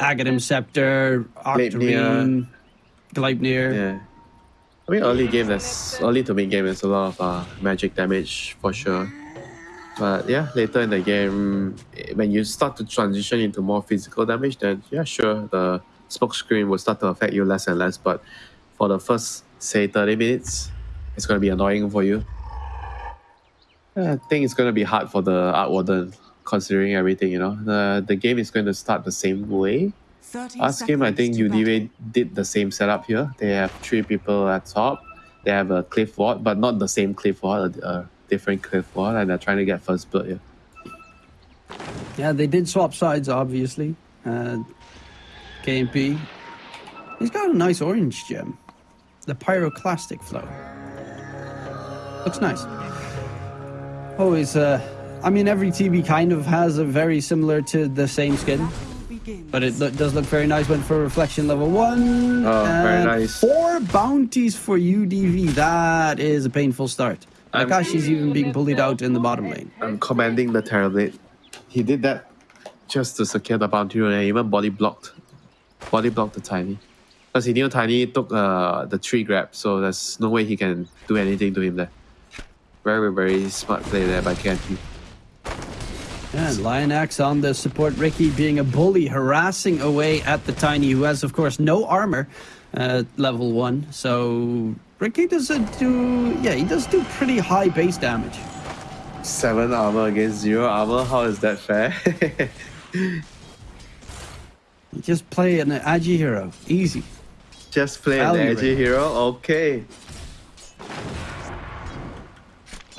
Aghanim Scepter, Octarine, Gleipnir. Yeah. I mean, early game, there's early to mid game, there's a lot of uh, magic damage for sure. But yeah, later in the game, when you start to transition into more physical damage, then yeah, sure, the smoke screen will start to affect you less and less. But for the first, say, 30 minutes, it's going to be annoying for you. I think it's going to be hard for the Arc Warden, considering everything, you know. The, the game is going to start the same way. 30 Last game, I think seconds to UDV battle. did the same setup here. They have three people at top. They have a cliff ward, but not the same cliff ward, a, a different cliff ward, and they're trying to get first blood here. Yeah, they did swap sides, obviously. Uh, KMP. He's got a nice orange gem. The pyroclastic flow. Looks nice. Always, uh, I mean, every TB kind of has a very similar to the same skin, but it lo- does look very nice. Went for reflection level one. Oh, very nice. Four bounties for UDV. That is a painful start. I'm- Nakashi's even being bullied out in the bottom lane. I'm commanding the Terrorblade. He did that just to secure the bounty and even body blocked. Body blocked the Tiny. Because he knew Tiny took uh, the tree grab, so there's no way he can do anything to him there. Very, very smart play there by KMP. And Lion Axe on the support. Ricky being a bully, harassing away at the Tiny, who has, of course, no armor at level one. So Ricky does uh, do, yeah, he does do pretty high base damage. Seven armor against zero armor. How is that fair? Just play an Agi hero, easy. Just play an rate. hero. Okay.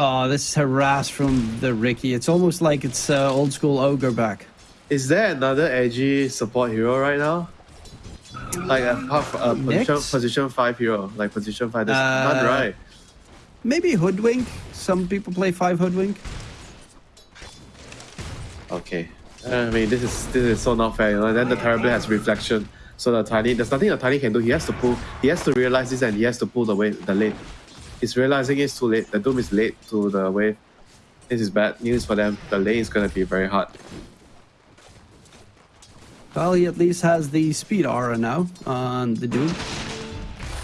Oh, this is harass from the Ricky. It's almost like it's uh, old school ogre back. Is there another edgy support hero right now? Like a, half- a position, position five hero, like position five. There's Uh, none, right? Maybe Hoodwink. Some people play five Hoodwink. Okay. Uh, I mean, this is this is so not fair, you know. And then the terrible has reflection, so the tiny there's nothing the tiny can do. He has to pull. He has to realize this, and he has to pull the wave, the lane. He's realizing it's too late. The doom is late to the wave. This is bad news for them. The lane is gonna be very hard. Well, he at least has the speed aura now on the Doom.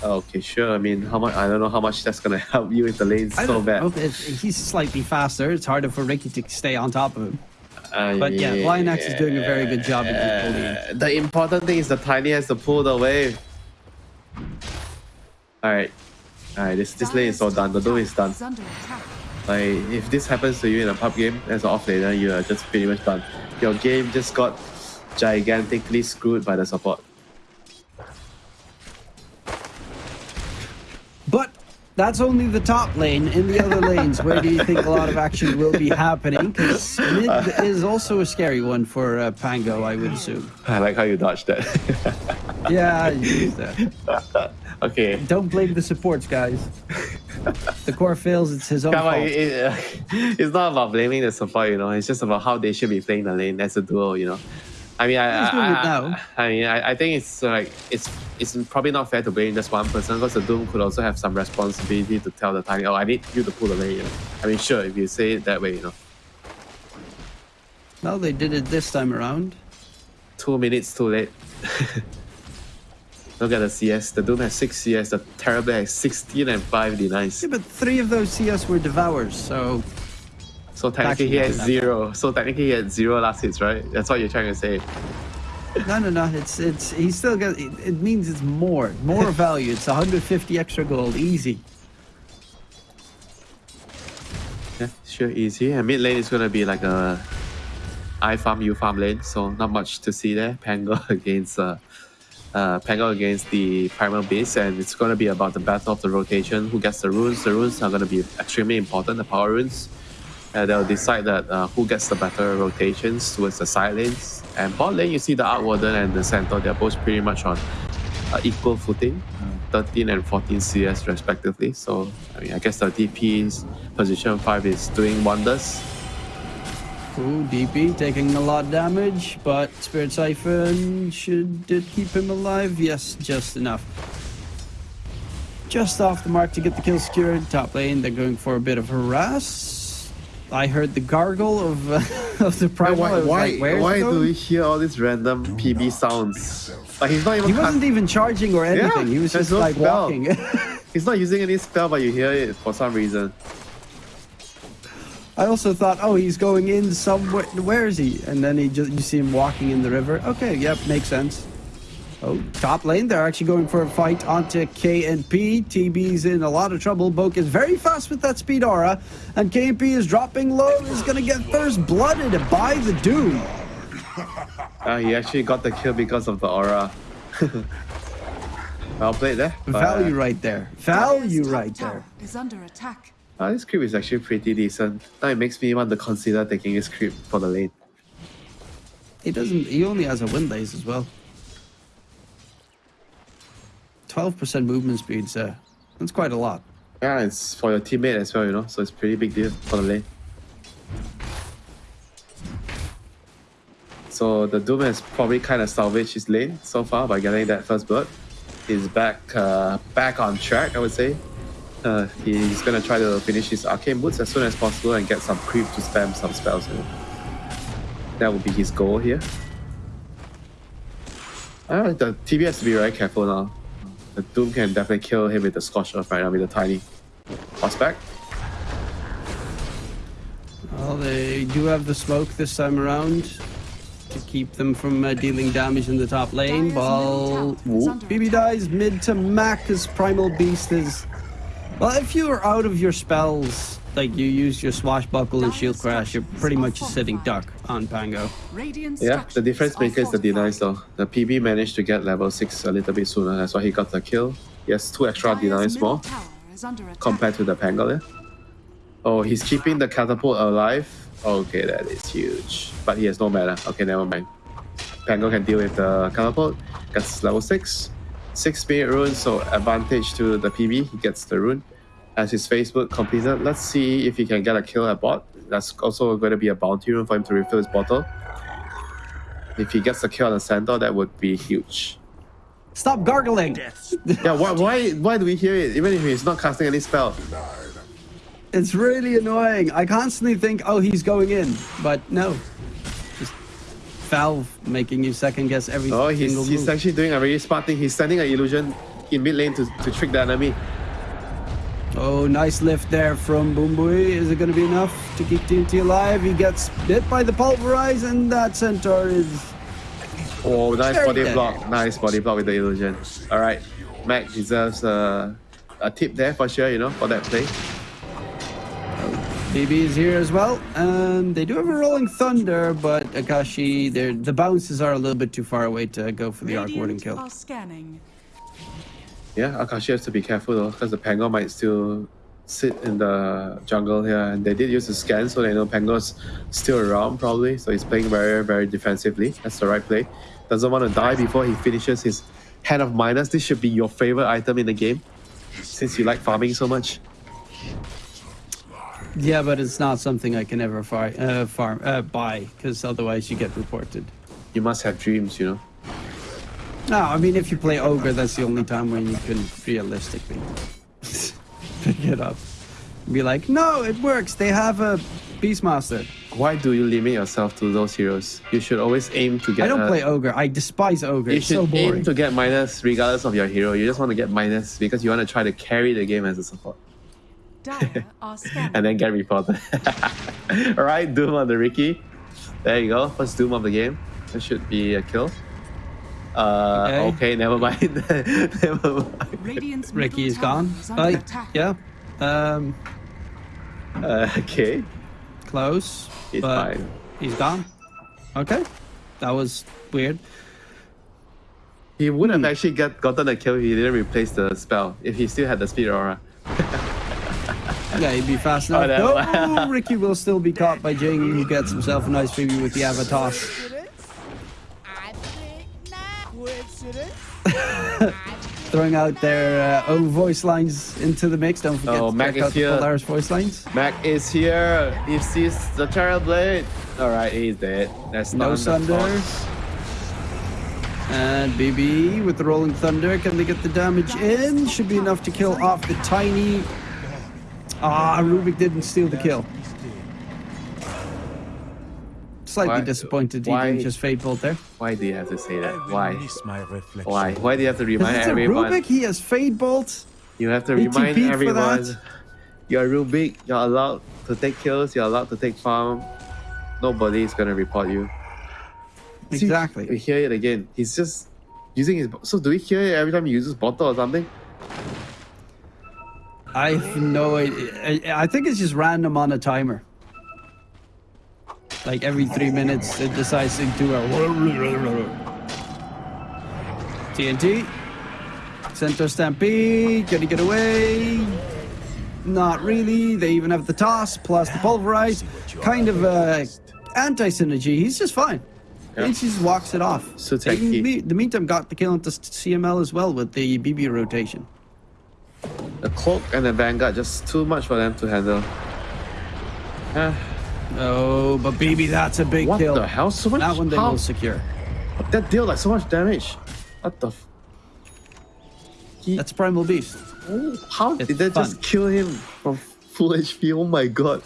Okay, sure. I mean, how much? I don't know how much that's gonna help you if the lane's so bad. It, he's slightly faster. It's harder for Ricky to stay on top of him. Uh, But yeah, Lion Axe is doing a very good job just. The important thing is the tiny has to pull the wave. Alright. Alright, this this lane is all done. The doom is done. Is under attack. Like if this happens to you in a pub game as an off laner, you are just pretty much done. Your game just got gigantically screwed by the support. But that's only the top lane. In the other lanes, where do you think a lot of action will be happening? Because mid is also a scary one for uh, Pango, I would assume. I like how you dodged that. Yeah, you used that. okay. don't blame the supports, guys. The core fails, it's his own Come on, fault. it- it- it's not about blaming the support, you know. It's just about how they should be playing the lane as a duo, you know. I mean, I, I. I, I mean, I, I think it's like it's it's probably not fair to blame just one person because the Doom could also have some responsibility to tell the Tiny, oh, I need you to pull the lane. You know? I mean, sure, if you say it that way, you know, Well, they did it this time around. two minutes too late. Look at the CS. The Doom has six CS. The Terrible has sixteen and five denies. Yeah, but three of those CS were devours, so So technically, he has not that zero. So technically, he had zero last hits, right? That's what you're trying to say. no, no, no. It's it's he's still got. It, it means it's more, more value. It's 150 extra gold, easy. Yeah, sure, easy. And mid lane is gonna be like a I farm, you farm lane, so not much to see there. Pango against uh, uh, Pango against the primal beast, and it's gonna be about the battle of the rotation. Who gets the runes? The runes are gonna be extremely important. The power runes. Uh, they'll decide that uh, who gets the better rotations towards the side lanes. And bot lane, you see the Arc Warden and the Centaur, they're both pretty much on uh, equal footing, 13 and 14 CS respectively. So, I mean, I guess the DP's position 5 is doing wonders. Ooh, DP taking a lot of damage, but Spirit Siphon should it keep him alive? Yes, just enough. Just off the mark to get the kill secured. Top lane, they're going for a bit of harass. I heard the gargle of uh, of the Why, primal. Why, why, like, why do we hear all these random PB sounds? Like he's not even He wasn't even charging or anything. he was just no like spell. walking. he's not using any spell, but you hear it for some reason. I also thought, oh, he's going in somewhere. Where is he? And then he just you see him walking in the river. Okay, yep, makes sense. Oh, top lane, they're actually going for a fight onto K and P. TB's in a lot of trouble. Boke is very fast with that speed aura, and K and P is dropping low. Is gonna get first blooded by the Doom. Uh, he actually got the kill because of the aura. well played there. but, Value uh, right there. Value right tower there. Is under attack. Uh, this creep is actually pretty decent. Now it makes me want to consider taking this creep for the lane. He doesn't. He only has a wind lace as well. Twelve percent movement speed, sir. That's quite a lot. Yeah, it's for your teammate as well, you know, so it's pretty big deal for the lane. So the Doom has probably kind of salvaged his lane so far by getting that first blood. He's back uh, back on track, I would say. Uh, he's gonna try to finish his arcane boots as soon as possible and get some creep to spam some spells. You know. That would be his goal here. Uh, the TB has to be very careful now. The Doom can definitely kill him with the Scorch Earth right now with the tiny prospect. Well, they do have the smoke this time around to keep them from uh, dealing damage in the top lane. Dire's While middle tower is under BB dies mid to Mac as Primal Beast is. Well, if you are out of your spells, like you use your Swashbuckle and Shield Crash, you're pretty much a sitting duck on Pango. Yeah, the structures difference maker is the denies fortified. though. The PB managed to get level 6 a little bit sooner, that's why he got the kill. He has two extra Dire's denies more tower is under attack. compared to the Pangolier. Oh, he's keeping the catapult alive. Okay, that is huge. But he has no mana. Okay, never mind. Pango can deal with the catapult. Gets level 6. 6 spirit runes, so advantage to the PB. He gets the rune. As his Facebook completed, let's see if he can get a kill at bot. That's also going to be a bounty rune for him to refill his bottle. If he gets a kill on the center, that would be huge. Stop gargling! Yeah, why, why, why do we hear it? Even if he's not casting any spell. It's really annoying. I constantly think, oh, he's going in, but no. Valve making you second guess every Oh, single he's, he's actually doing a very smart thing. He's sending an illusion in mid lane to, to trick the enemy. Oh, nice lift there from Boombui. Is it going to be enough to keep TNT alive? He gets bit by the pulverize, and that centaur is. Oh, nice body good. block. Nice body block with the illusion. All right, Mac deserves a, a tip there for sure, you know, for that play. BB is here as well, and they do have a rolling thunder, but Akashi, the bounces are a little bit too far away to go for the arc warding kill. are scanning. Yeah, Akashi has to be careful though, because the Pango might still sit in the jungle here, and they did use the scan, so they know Pango's still around probably. So he's playing very, very defensively. That's the right play. Doesn't want to die before he finishes his Hand of Midas. This should be your favorite item in the game, since you like farming so much. Yeah, but it's not something I can ever far, uh, farm uh, buy because otherwise you get reported. You must have dreams, you know. No, I mean if you play ogre, that's the only time when you can realistically pick it up. Be like, no, it works. They have a beastmaster. Why do you limit yourself to those heroes? You should always aim to get. I don't a- play ogre. I despise ogre. You It's should so aim boring. to get Midas regardless of your hero. You just want to get Midas because you want to try to carry the game as a support Dire are scanning. and then get reported. Alright, Doom on the Ricky. There you go. First Doom of the game. That should be a kill. Uh, okay. Okay. never mind. never mind. Ricky is gone. is Uh, yeah. Um, Uh, okay, close. it's but fine. He's gone. Okay. That was weird. He would have Hmm. actually get, gotten a kill if he didn't replace the spell. If he still had the speed aura. Yeah, he'd be fast Oh, enough. no. no, Ricky will still be caught by Jing, who gets himself a nice freebie with the avatar. I think not. Coincidence? Throwing out their uh, own voice lines into the mix. Don't forget Oh, to Mac check is out the here. Polaris voice lines. Mac is here. He sees the Terror Blade. Alright, he's dead. That's No the Sunder. And BB with the Rolling Thunder. Can they get the damage in? Should be enough to kill off the tiny. Ah, Rubik didn't steal the kill. slightly Why- disappointed he why- didn't just fade bolt there. Why do you have to say that? Why? miss my reflection. Why? Why do you have to Because remind it's a everyone? Rubik, he has fade bolt. You have to He remind TP'd for everyone. that. You're Rubik. You're allowed to take kills. You're allowed to take farm. Nobody is gonna report you. See, Exactly. we hear it again. He's just using his. So do we hear it every time he uses bottle or something? I have no idea. I, think it's just random on a timer. Like every three minutes, it decides to do a TNT. Centaur Stampede, gonna get away. Not really. They even have the toss plus the pulverize. Kind of uh, anti synergy. He's just fine. Yeah. He just walks it off. So techie. the meantime, got the kill into CML as well with the BB rotation. The cloak and the vanguard just too much for them to handle. Ah, Oh, but baby, that's a big what kill. the hell? So much. That one they how- will secure. That deal like so much damage. What the? F- he, That's Primal Beast. Oh, how it's did that fun. just kill him from full HP? Oh my god.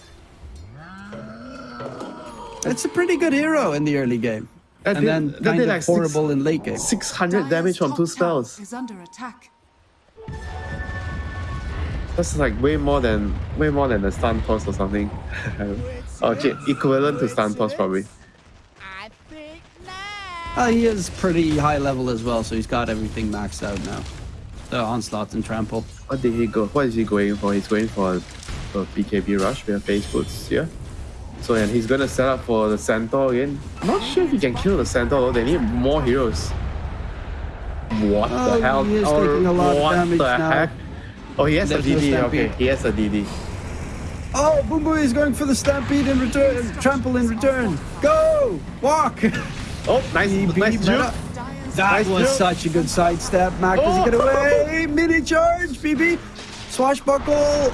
It's a pretty good hero in the early game. That and did- then that kind did of like six- horrible in late game. 600 damage from two spells. Is under attack. That's like way more than way more than the stun toss or something. oh shit, equivalent to stun toss probably. I. Uh, he is pretty high level as well, so he's got everything maxed out now. The onslaught and trample. What did he go? What is he going for? He's going for for PKB rush. We have phase boots here. So and he's gonna set up for the centaur again. I'm not sure if he can kill the centaur though. They need more heroes. What Oh, the hell? he is Oh, taking a lot of what damage the now. heck? Oh, he has There's a DD. stampede. okay, he has a DD. Oh, Boom Boy is going for the stampede in return. Trample in return. Go! Walk! Oh, nice, BB nice meta. juke. That Nice was jump. such a good sidestep. Mac does he get Oh. away? Mini charge, BB. Swashbuckle.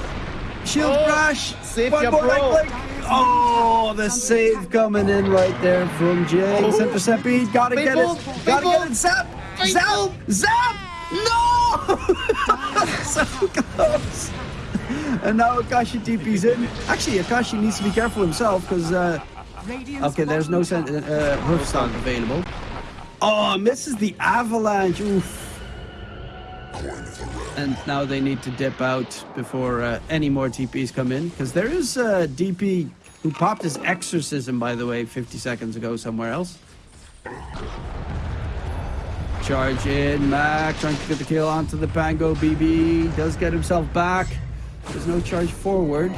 Shield Oh, crash. save One your bro. right. Oh, the save coming in right there from Jay. Oh. Centaur stampede. Gotta Big get it. Gotta ball. get it. Zap. Zap. Zap. No! so close. And now Akashi TP's in. Actually, Akashi needs to be careful himself because uh, Okay, there's no sen- uh, hoof stomp available. Oh, misses the avalanche. Oof. And now they need to dip out before uh, any more TPs come in. Because there is a DP who popped his exorcism, by the way, 50 seconds ago somewhere else. Charge in, Mac trying to get the kill onto the Pango. BB does get himself back. There's no charge forward.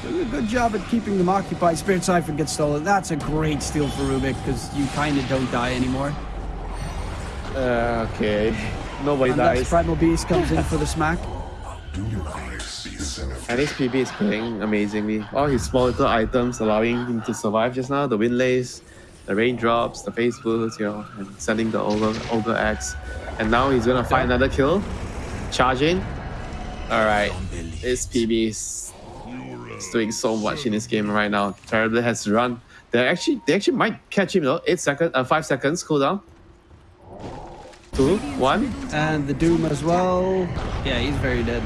Doing a good job at keeping them occupied. Spirit Siphon gets stolen. That's a great steal for Rubik because you kind of don't die anymore. Uh, okay, nobody And dies. Primal Beast comes in for the smack. And his PB is playing amazingly. All his small little items allowing him to survive just now. The wind lace, the raindrops, the phase boots, you know, and sending the ogre, ogre axe. And now he's gonna find another kill. Charging. Alright. This PB is, doing so much in this game right now. Terribly has to run. They actually they actually might catch him though. Eight seconds uh five seconds cooldown. Two, one. And the Doom as well. Yeah, he's very dead.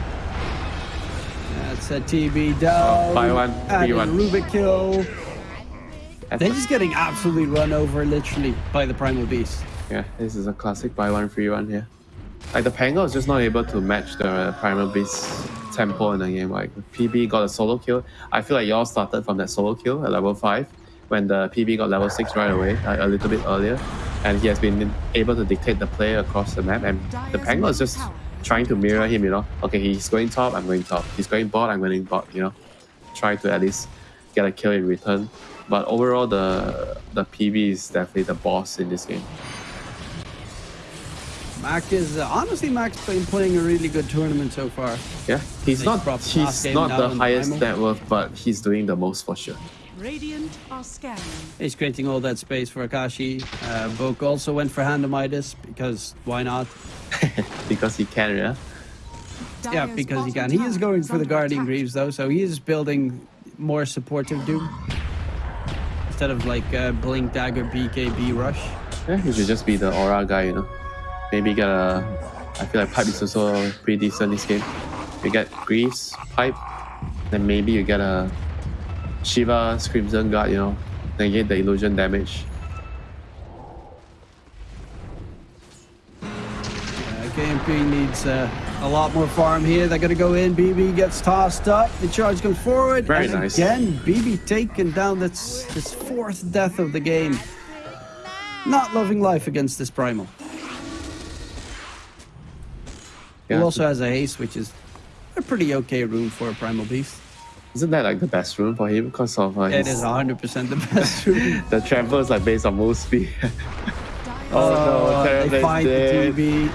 That's a TB down. Oh, by one, And one. Rubik kill. They're just getting absolutely run over, literally, by the Primal Beast. Yeah, this is a classic buy one free one here. Like the Pango is just not able to match the uh, Primal Beast tempo in the game. Like PB got a solo kill. I feel like y'all started from that solo kill at level five when the PB got level six right away, like a little bit earlier, and he has been able to dictate the play across the map. And the Pango is just trying to mirror him. You know, okay, he's going top, I'm going top. He's going bot, I'm going bot. You know, try to at least get a kill in return. But overall, the the PB is definitely the boss in this game. Mac is, uh, honestly, Mac's been playing a really good tournament so far. Yeah, he's They not dropped he's not the highest Primal. net worth, but he's doing the most for sure. Radiant are scanning. He's creating all that space for Akashi. Uh, Book also went for Hand of Midas because why not? because he can, yeah. Yeah, because he can. He is going for the Guardian attack. Greaves though, so he is building more supportive Doom. Instead of like uh, Blink Dagger BKB Rush. Yeah, he should just be the aura guy, you know. Maybe get a. I feel like pipe is also pretty decent this game. You get Greaves, pipe, then maybe you get a Shiva Crimson Guard, you know, negate the illusion damage. Uh, KMP needs uh, a lot more farm here. They're going to go in. BB gets tossed up. The charge comes forward. Very and nice. Again, BB taken down. That's his fourth death of the game. Not loving life against this Primal. He also has a haste, which is a pretty okay room for a Primal Beast. Isn't that like the best room for him because of uh, It his, is 100% the best rune. the trample is like based on move speed. oh no, they find the TB.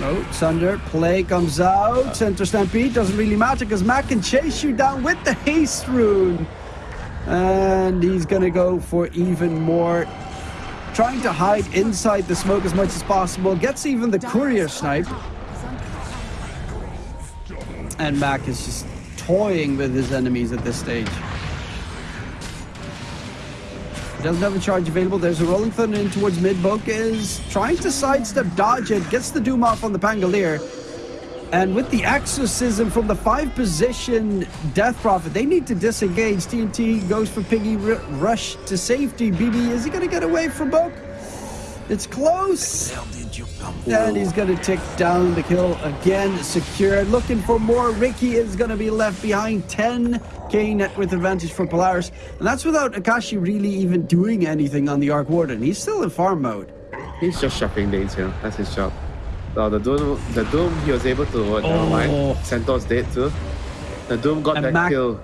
No, Sunder. Play comes out. Uh. Centaur Stampede doesn't really matter because Mac can chase you down with the haste rune. And he's going to go for even more. Trying to hide inside the smoke as much as possible. Gets even the courier snipe. And Mac is just toying with his enemies at this stage. Doesn't have a charge available. There's a Rolling Thunder in towards mid. Boke is trying to sidestep, dodge it, gets the Doom off on the Pangolier. And with the exorcism from the five position Death Prophet, they need to disengage. TNT goes for Piggy Rush to safety. BB, is he going to get away from Boke? It's close. And he's going to tick down the kill again, secured. Looking for more. Ricky is going to be left behind. 10k net worth advantage for Polaris. And that's without Akashi really even doing anything on the Arc Warden. He's still in farm mode. He's just shopping lanes here. That's his job. Oh, the Doom, the Doom, he was able to. Oh. Never Oh. mind. Centaur's dead too. The Doom got And that Mac- kill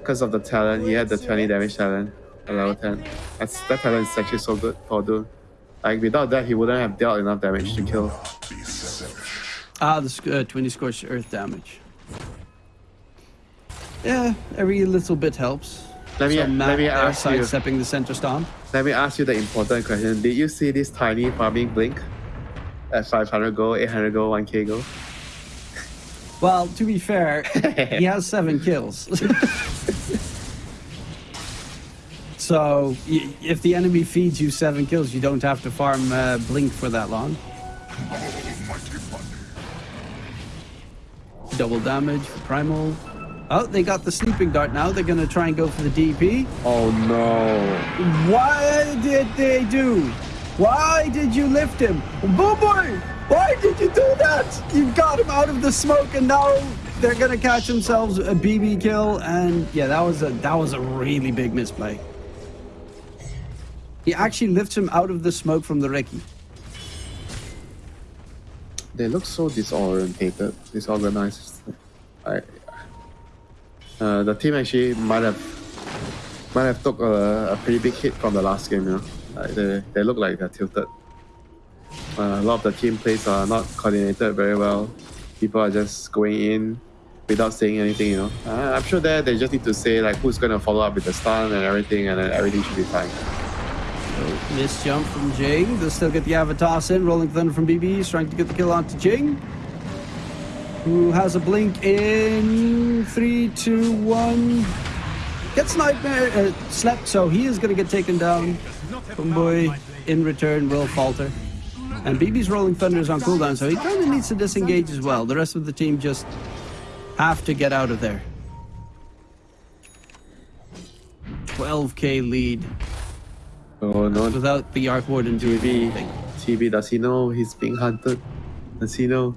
because of the talent. He had the 20 damage talent, a level 10. That's, that talent is actually so good for Doom. Like without that, he wouldn't have dealt enough damage to kill. Ah, the uh, 20 scorched earth damage. Yeah, every little bit helps. Let me So let me ask you. sidestepping the center stomp. Let me ask you the important question. Did you see this tiny farming blink? At 500 gold, 800 gold, 1k gold. Well, to be fair, he has seven kills. so, y- if the enemy feeds you seven kills, you don't have to farm uh, Blink for that long. Double damage for Primal. Oh, they got the Sleeping Dart now. They're going to try and go for the DP. Oh no. Why did they do? Why did you lift him? Boo boy! Why did you do that? You got him out of the smoke and now they're gonna catch themselves a BB kill and yeah, that was a that was a really big misplay. He actually lifts him out of the smoke from the Ricky. They look so disorientated, disorganized. I, uh, the team actually might have might have took a, a pretty big hit from the last game. You know, like they they look like they're tilted. Uh, a lot of the team plays are not coordinated very well. People are just going in without saying anything. You know, uh, I'm sure that they just need to say like who's gonna follow up with the stun and everything, and then everything should be fine. Miss jump from Jing. They'll still get the Avatar in. Rolling Thunder from BB. He's trying to get the kill onto Jing. Who has a blink in three, two, one. Gets nightmare uh, slept, so he is going to get taken down. Boy in return will falter. And BB's Rolling Thunder is on cooldown, so he kind of needs to disengage as well. The rest of the team just have to get out of there. 12k lead No, without the Arc Warden doing TV, anything. TV, does he know he's being hunted? Does he know?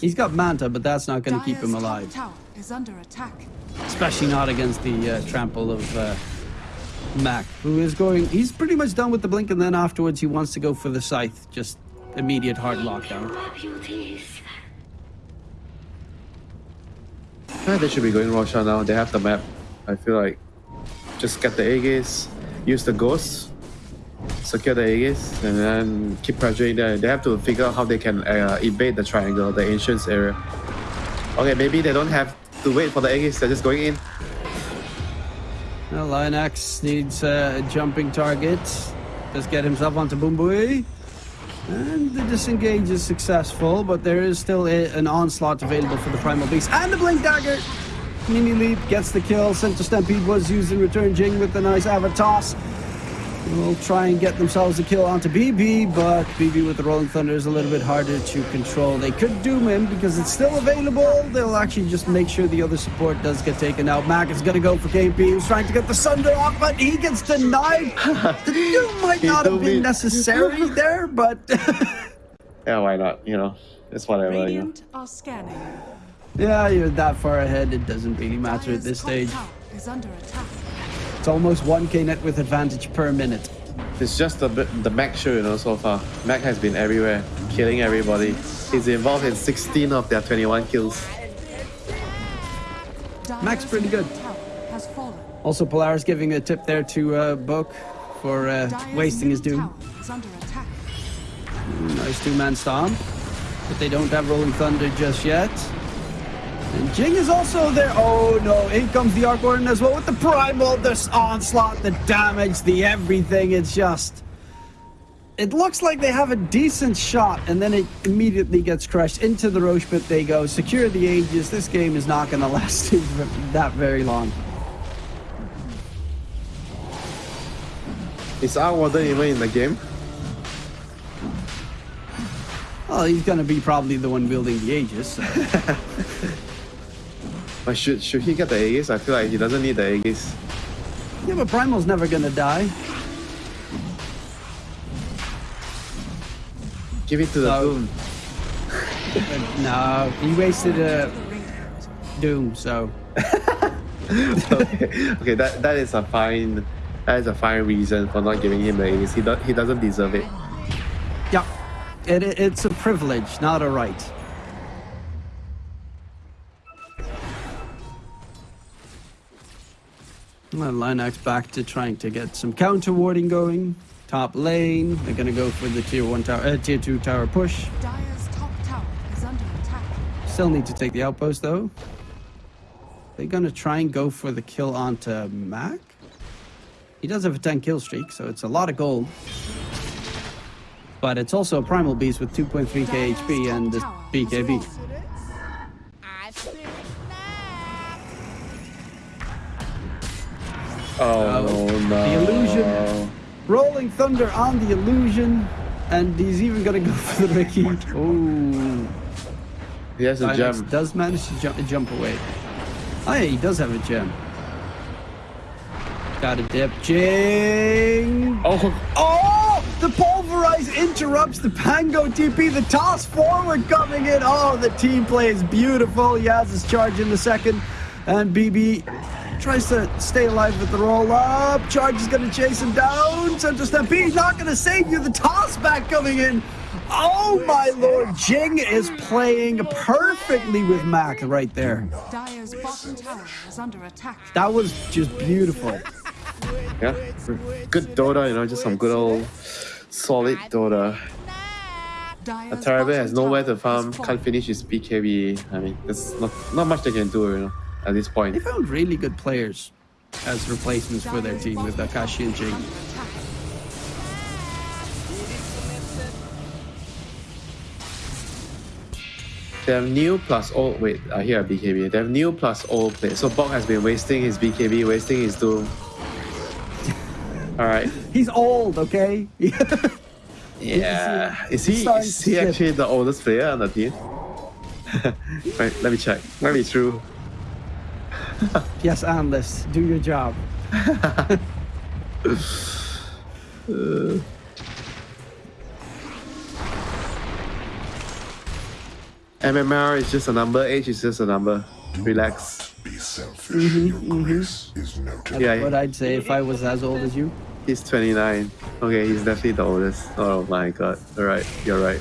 He's got Manta, but that's not going to keep him alive. Tower is under attack. Especially not against the uh, trample of uh, Mac, who is going. He's pretty much done with the blink, and then afterwards he wants to go for the scythe. Just immediate hard lockdown. Yeah, they should be going Roshan now. They have the map. I feel like just get the Aegis, use the ghosts, secure the Aegis, and then keep pressuring them. They have to figure out how they can uh, evade the triangle, the ancients area. Okay, maybe they don't have to wait for the Aegis. They're just going in. Well, Lion X needs uh, a jumping target. Just get himself onto Boombui. And the disengage is successful, but there is still a, an onslaught available for the Primal Beast. And the Blink Dagger! Mini Leap gets the kill. Centaur Stampede was used in return. Jing with the nice Avatos. will try and get themselves a kill onto BB, but BB with the Rolling Thunder is a little bit harder to control. They could doom him because it's still available. They'll actually just make sure the other support does get taken out. Mac is going to go for KP, He's trying to get the Sunder off, but he gets denied. the doom might not have been me. necessary there, but Yeah, why not? You know, it's whatever. You know. Radiant are scanning. Yeah, you're that far ahead. It doesn't really matter at this stage. tower is under attack. It's almost 1k net with advantage per minute. It's just the bit- the Mac show, you know, so far. Mac has been everywhere, killing everybody. He's involved in 16 of their 21 kills. Max Dire's pretty good. middle tower has fallen. Also, Polaris giving a tip there to uh, Book for uh, wasting his doom. tower is under attack. Nice two-man stomp. But they don't have Rolling Thunder just yet. And Jing is also there. Oh no, in comes the Arc Warden as well with the Primal, this onslaught, the damage, the everything. It's just... It looks like they have a decent shot, and then it immediately gets crushed into the Rosh pit. They go, secure the Aegis. This game is not going to last that very long. Is our Warden even in the game? Well, he's going to be probably the one building the Aegis. so- But should, should he get the Aegis? I feel like he doesn't need the Aegis. Yeah, but Primal's never gonna die. Give it to the So- Doom. No, he wasted a Doom, so okay, okay, that, that is a fine that is a fine reason for not giving him the Aegis. He, do, he doesn't deserve it. yeah, it- it's a privilege, not a right. Well, Linux back to trying to get some counter warding going. Top lane, they're gonna go for the tier one tower, uh, tier two tower push. Dire's top tower is under attack. Still need to take the outpost though. They're gonna try and go for the kill onto Mac. He does have a 10 kill streak, so it's a lot of gold. But it's also a primal beast with 2.3k HP and the BKB. Oh, no. the illusion. Rolling Thunder on the illusion. And he's even gonna go for the Ricky. Oh, He has a gem. does manage to jump, jump away. Oh yeah, he does have a gem. Got a dip. Jing! Oh, Oh! The pulverize interrupts the Pango TP. The toss forward coming in. Oh, the team play is beautiful. Yaz is charging the second. And BB tries to stay alive with the roll up. Charge is going to chase him down. Central Stampede not going to save you. The toss back coming in. Oh my lord. Jing is playing perfectly with Mac right there. Dire's bottom tower is under attack. That was just beautiful. yeah. Good Dota, you know, just some good old solid Dota. Dire's Atarabe bottom has nowhere tower to farm, can't finish his BKB. I mean, there's not, not much they can do, you know, at this point. They found really good players as replacements for their team with Akashi and Jing. They have new plus old. Wait, I hear a BKB. They have new plus old play. So Bok has been wasting his BKB, wasting his Doom. Alright. He's old, okay? Yeah. Is he is he actually the oldest player on the team? right, let me check. Let me true. yes, analyst, do your job. MMR is just a number, age is just a number. Relax. Be selfish. Mm-hmm, your mm-hmm. grace is noted. Yeah, What I'd say if I was as old as you. he's 29. Okay, he's definitely the oldest. Oh my god. Alright, you're right.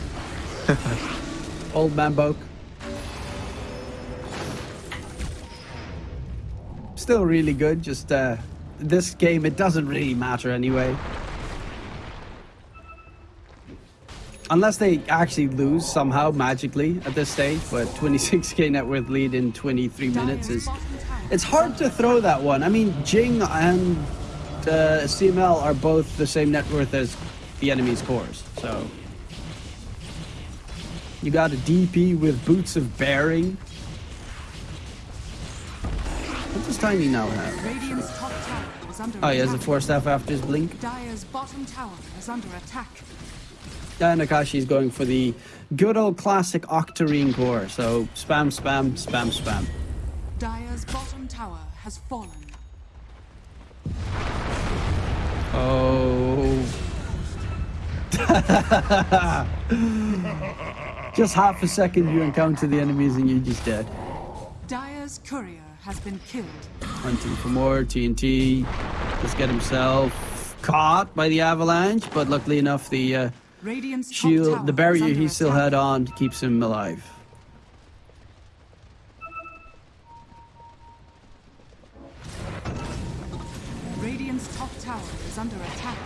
Old man Boke. Still really good, just uh, this game, it doesn't really matter anyway. Unless they actually lose somehow magically at this stage, but 26k net worth lead in 23 minutes is. It's hard to throw that one. I mean, Jing and uh, CML are both the same net worth as the enemy's cores, so. You got a DP with boots of bearing. What does Tiny now have? Radiant's top tower is is Oh, he has a Force Staff after his blink. Dire's bottom tower is under attack. And Akashi's going for the good old classic Octarine core. So spam, spam, spam, spam. Dire's bottom tower has fallen. Oh. just half a second you encounter the enemies and you're just dead. Dire's courier has been killed. Hunting for more TNT. Just get himself caught by the avalanche, but luckily enough, the uh, Radiant's shield, the barrier he still attack. had on, keeps him alive. Radiant's top tower is under attack.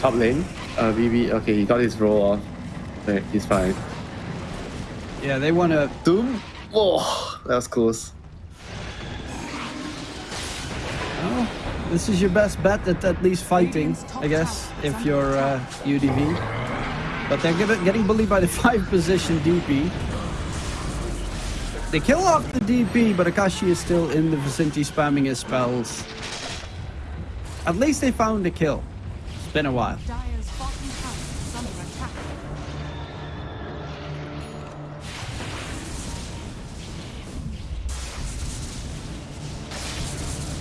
Top lane, uh, BB. Okay, he got his roll off. Okay, he's fine. Yeah, they want to. Doom. Oh, that was close. Oh, this is your best bet at at least fighting, I guess, if you're uh, UDV. But they're given- getting bullied by the five position DP. They kill off the DP, but Akashi is still in the vicinity spamming his spells. At least they found a kill. It's been a while.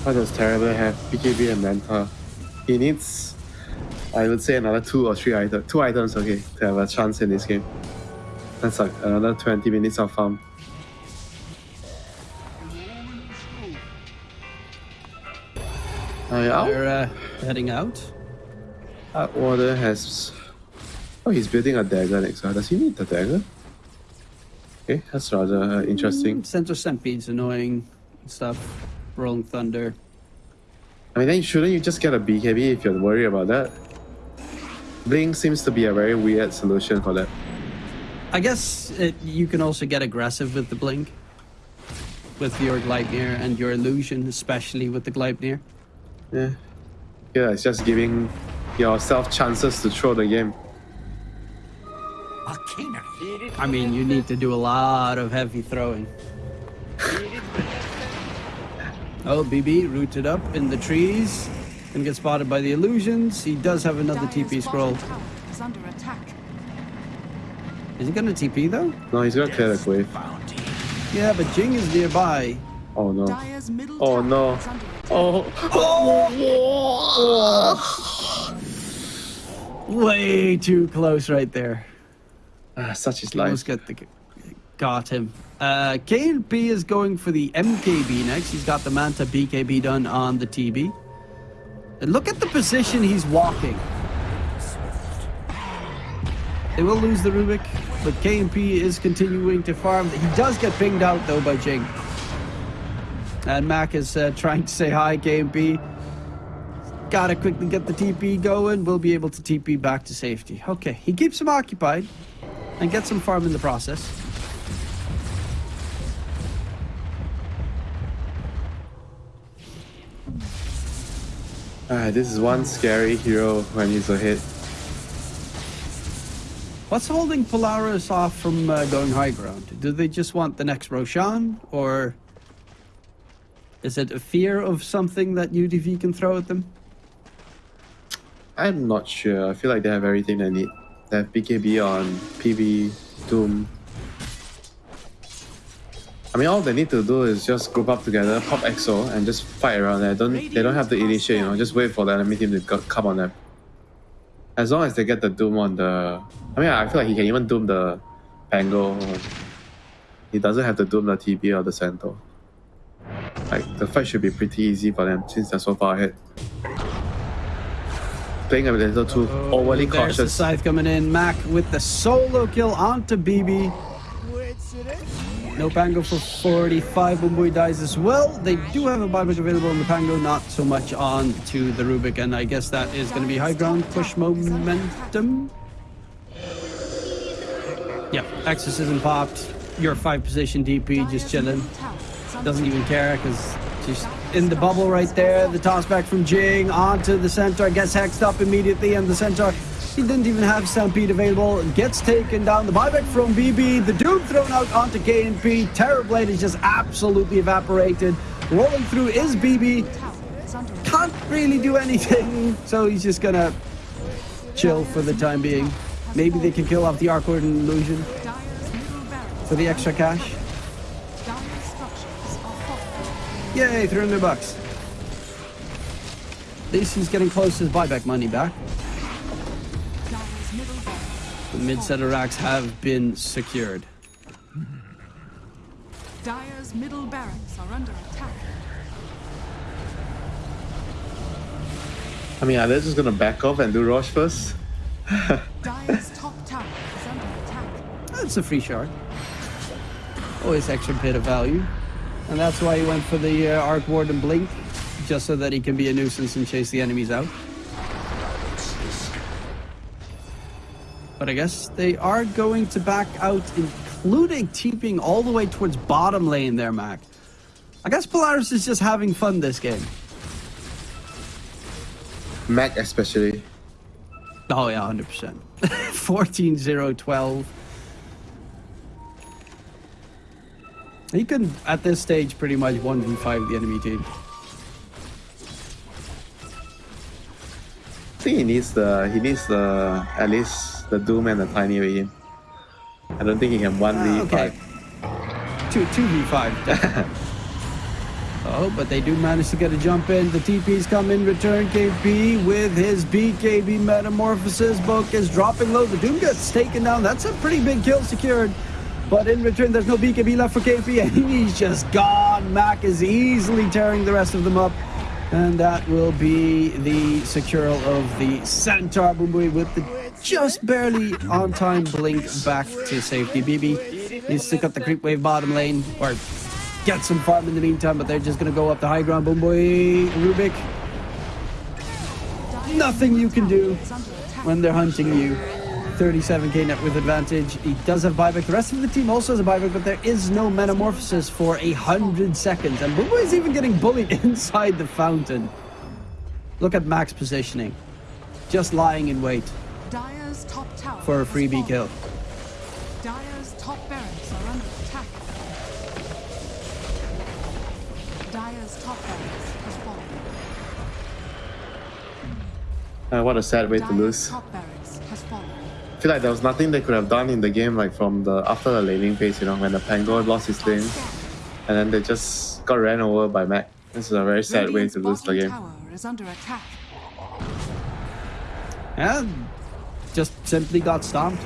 How does terrible have BKB and Manta? He needs, I would say, another two or three items. Two items, okay, to have a chance in this game. That's like another 20 minutes of farm. Uh, yeah, They're uh, heading out. Atwater has. Oh, he's building a dagger next time. Does he need the dagger? Okay, that's rather uh, interesting. Center Centipede's annoying stuff. Rolling Thunder. I mean, then shouldn't you just get a BKB if you're worried about that? Blink seems to be a very weird solution for that. I guess it, you can also get aggressive with the blink. With your Gleipnir and your illusion, especially with the Gleipnir. Yeah. Yeah, it's just giving yourself chances to throw the game. I mean, you need to do a lot of heavy throwing. Oh, BB rooted up in the trees and get spotted by the illusions. He does have another Dire's TP scroll. bottom is under attack. Is he gonna TP though? No, he's gonna clear the wave. Yeah, but Jing is nearby. Oh no. Oh, no. is under attack. Oh. Way too close right there. Ah, such is Almost life. got the got him. Uh, KNP is going for the MKB next. He's got the Manta BKB done on the TB. And look at the position he's walking. They will lose the Rubik, but KNP is continuing to farm. He does get pinged out though by Jing. And Mac is uh, trying to say hi, KNP. Gotta quickly get the TP going. We'll be able to TP back to safety. Okay, he keeps him occupied and gets some farm in the process. Ah, this is one scary hero when he's a hit. What's holding Polaris off from uh, going high ground? Do they just want the next Roshan, or is it a fear of something that UDV can throw at them? I'm not sure. I feel like they have everything they need. They have BKB on PB, Doom. I mean, all they need to do is just group up together, pop EXO, and just fight around there. Don't they don't have to initiate, you know, just wait for the enemy team to come on them. As long as they get the Doom on the, I mean, I feel like he can even Doom the Pango. He doesn't have to Doom the TB or the Centaur. Like the fight should be pretty easy for them since they're so far ahead. Playing a little too overly Oh, There's the cautious. scythe coming in. Mac with the solo kill onto BB. No Pango for 45. Bumboy dies as well. They do have a buyback available on the Pango, not so much on to the Rubik, and I guess that is going to be high ground push momentum. Yeah, exorcism popped. Your five position DP just chilling. Doesn't even care because just in the bubble right there. The toss back from Jing onto the centaur. Gets hexed up immediately, and the centaur. He didn't even have Stampede available. Gets taken down. The buyback from BB. The Doom thrown out onto KNP. Terrorblade is just absolutely evaporated. Rolling through is BB. Is. Can't really do anything, so he's just gonna chill for the time being. Maybe they can kill off the Arc Warden illusion for the extra cash. Yay, 300 bucks. Least he's getting close to his buyback money back. Dire's middle barracks. The mid set of racks have been secured. Dire's middle barracks are under attack. I mean, are they just gonna back off and do Rosh first? Dire's top tower is under attack. That's a free shard. Always extra bit of value. And that's why he went for the uh, Arc Warden Blink, just so that he can be a nuisance and chase the enemies out. But I guess they are going to back out, including TPing all the way towards bottom lane there, Mac. I guess Polaris is just having fun this game. Mac especially. Oh yeah, hundred percent. 14 0 12. He can at this stage pretty much 1v5 the enemy team. I think he needs the he needs the at least the Doom and the Tiny. I don't think he can one v Ah, okay. five. Two two v five. oh, but they do manage to get a jump in. The TP's come in return. KP with his BKB metamorphosis. Book is dropping low. The Doom gets taken down. That's a pretty big kill secured. But in return, there's no BKB left for KP, and he's just gone. Mac is easily tearing the rest of them up. And that will be the secural of the Centaur Boomboy with the just barely on time blink back to safety. BB needs to cut the creep wave bottom lane or get some farm in the meantime, but they're just going to go up the high ground. Boomboy Rubick, Dyer's nothing you can do when they're hunting you. 37k net with advantage. He does have buyback. The rest of the team also has a buyback, but there is no metamorphosis for a hundred seconds. And Bumbo is even getting bullied inside the fountain. Look at Max positioning. Just lying in wait for a freebie kill. Dire's top barracks are under attack. Dire's top barracks has fallen. Uh, what a sad way to lose. top barracks has fallen. I feel like there was nothing they could have done in the game, like from the after the laning phase, you know, when the Pango lost his lane, and then they just got ran over by Mac. This is a very sad way to lose the game. tower is under attack. And just simply got stomped.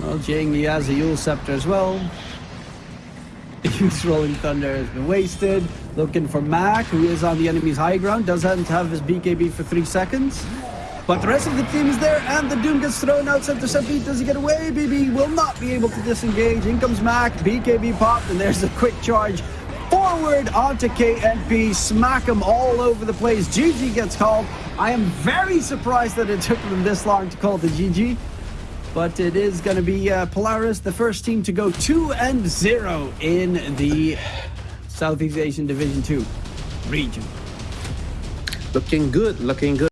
Well, Jing, he has a Eul's Scepter as well. Use Rolling Thunder has been wasted. Looking for Mac, who is on the enemy's high ground. Doesn't have his BKB for three seconds. But the rest of the team is there, and the Doom gets thrown out. Center Seppi, does he get away? BB will not be able to disengage. In comes Mac, BKB popped, and there's a quick charge forward onto KNP. Smack him all over the place. GG gets called. I am very surprised that it took them this long to call the GG. But it is going to be uh, Polaris, the first team to go 2 and 0 in the Southeast Asian Division 2 region. Looking good, looking good.